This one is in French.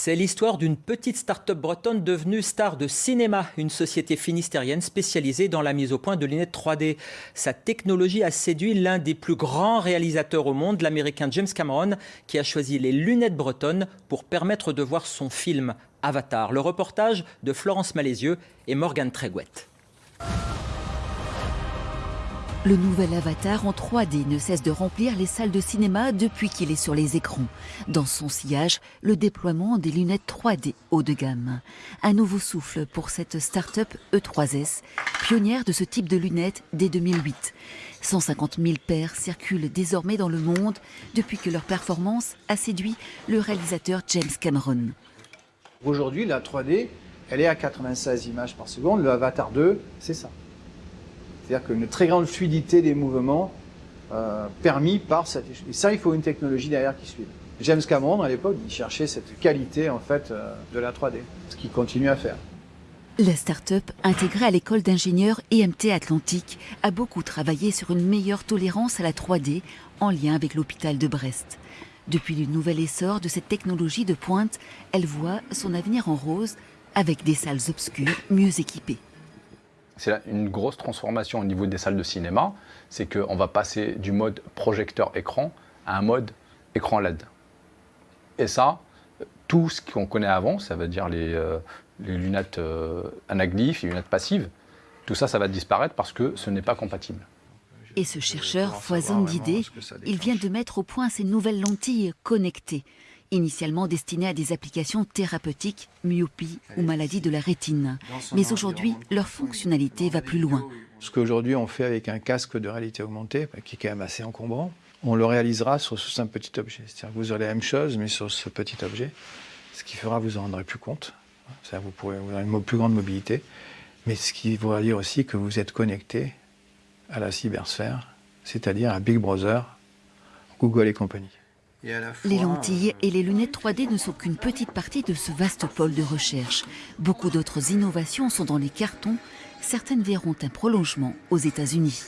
C'est l'histoire d'une petite start-up bretonne devenue star de cinéma, une société finistérienne spécialisée dans la mise au point de lunettes 3D. Sa technologie a séduit l'un des plus grands réalisateurs au monde, l'américain James Cameron, qui a choisi les lunettes bretonnes pour permettre de voir son film Avatar. Le reportage de Florence Malézieux et Morgane Tréguette. Le nouvel avatar en 3D ne cesse de remplir les salles de cinéma depuis qu'il est sur les écrans. Dans son sillage, le déploiement des lunettes 3D haut de gamme. Un nouveau souffle pour cette start-up E3S, pionnière de ce type de lunettes dès 2008. 150 000 paires circulent désormais dans le monde depuis que leur performance a séduit le réalisateur James Cameron. Aujourd'hui, la 3D, elle est à 96 images par seconde. Le Avatar 2, c'est ça. C'est-à-dire qu'une très grande fluidité des mouvements euh, permis par cette... Et ça, il faut une technologie derrière qui suive. James Cameron, à l'époque, il cherchait cette qualité en fait euh, de la 3D, ce qu'il continue à faire. La start-up, intégrée à l'école d'ingénieurs EMT Atlantique, a beaucoup travaillé sur une meilleure tolérance à la 3D en lien avec l'hôpital de Brest. Depuis le nouvel essor de cette technologie de pointe, elle voit son avenir en rose avec des salles obscures mieux équipées. C'est une grosse transformation au niveau des salles de cinéma, c'est qu'on va passer du mode projecteur-écran à un mode écran LED. Et ça, tout ce qu'on connaît avant, ça veut dire les, euh, lunettes euh, anaglyphes, les lunettes passives, tout ça, ça va disparaître parce que ce n'est pas compatible. Et ce chercheur foisonne d'idées. Il vient de mettre au point ces nouvelles lentilles connectées initialement destinés à des applications thérapeutiques, myopie ou maladie de la rétine. Mais aujourd'hui, leur fonctionnalité va plus loin. Ce qu'aujourd'hui on fait avec un casque de réalité augmentée, bah, qui est quand même assez encombrant, on le réalisera sur ce simple petit objet. C'est-à-dire que vous aurez la même chose, mais sur ce petit objet, ce qui fera que vous en rendrez plus compte. Vous pourrez avoir une plus grande mobilité, mais ce qui voudra dire aussi que vous êtes connecté à la cybersphère, c'est-à-dire à Big Brother, Google et compagnie. Les lentilles et les lunettes 3D ne sont qu'une petite partie de ce vaste pôle de recherche. Beaucoup d'autres innovations sont dans les cartons. Certaines verront un prolongement aux États-Unis.